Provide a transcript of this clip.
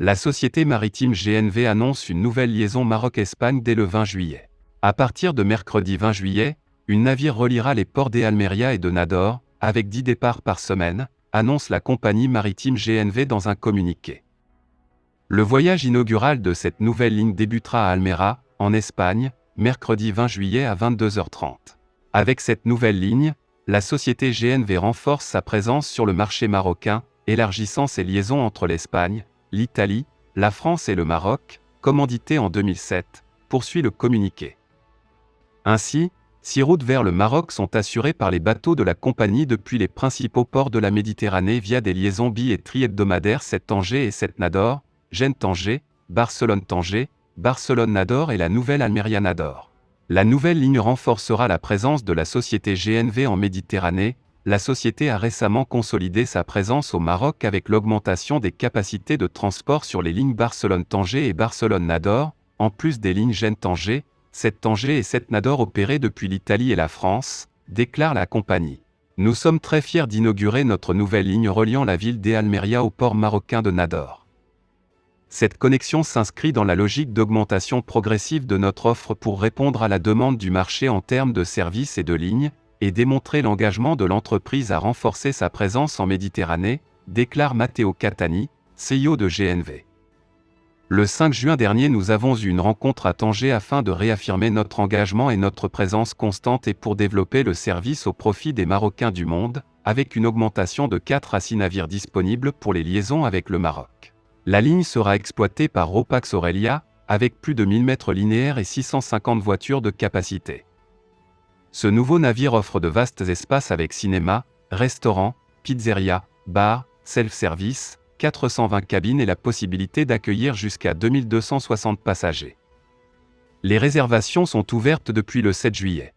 la société maritime GNV annonce une nouvelle liaison Maroc-Espagne dès le 20 juillet. À partir de mercredi 20 juillet, une navire reliera les ports d'Almeria et de Nador, avec 10 départs par semaine, annonce la compagnie maritime GNV dans un communiqué. Le voyage inaugural de cette nouvelle ligne débutera à Almera, en Espagne, mercredi 20 juillet à 22h30. Avec cette nouvelle ligne, la société GNV renforce sa présence sur le marché marocain, élargissant ses liaisons entre l'Espagne, l'Italie, la France et le Maroc, commandité en 2007, poursuit le communiqué. Ainsi, six routes vers le Maroc sont assurées par les bateaux de la compagnie depuis les principaux ports de la Méditerranée via des liaisons bi- et tri-hebdomadaires 7 Tanger et 7 Nador, Gênes-Tanger, Barcelone-Tanger, Barcelone-Nador et la nouvelle Almeria-Nador. La nouvelle ligne renforcera la présence de la société GNV en Méditerranée, la société a récemment consolidé sa présence au Maroc avec l'augmentation des capacités de transport sur les lignes Barcelone-Tanger et Barcelone-Nador, en plus des lignes Gênes-Tanger, 7 Tanger et 7 Nador opérées depuis l'Italie et la France, déclare la compagnie. Nous sommes très fiers d'inaugurer notre nouvelle ligne reliant la ville d'Almeria au port marocain de Nador. Cette connexion s'inscrit dans la logique d'augmentation progressive de notre offre pour répondre à la demande du marché en termes de services et de lignes, et démontrer l'engagement de l'entreprise à renforcer sa présence en Méditerranée, déclare Matteo Catani, CEO de GNV. Le 5 juin dernier nous avons eu une rencontre à Tanger afin de réaffirmer notre engagement et notre présence constante et pour développer le service au profit des Marocains du monde, avec une augmentation de 4 à 6 navires disponibles pour les liaisons avec le Maroc. La ligne sera exploitée par Ropax Aurelia, avec plus de 1000 mètres linéaires et 650 voitures de capacité. Ce nouveau navire offre de vastes espaces avec cinéma, restaurant, pizzeria, bar, self-service, 420 cabines et la possibilité d'accueillir jusqu'à 2260 passagers. Les réservations sont ouvertes depuis le 7 juillet.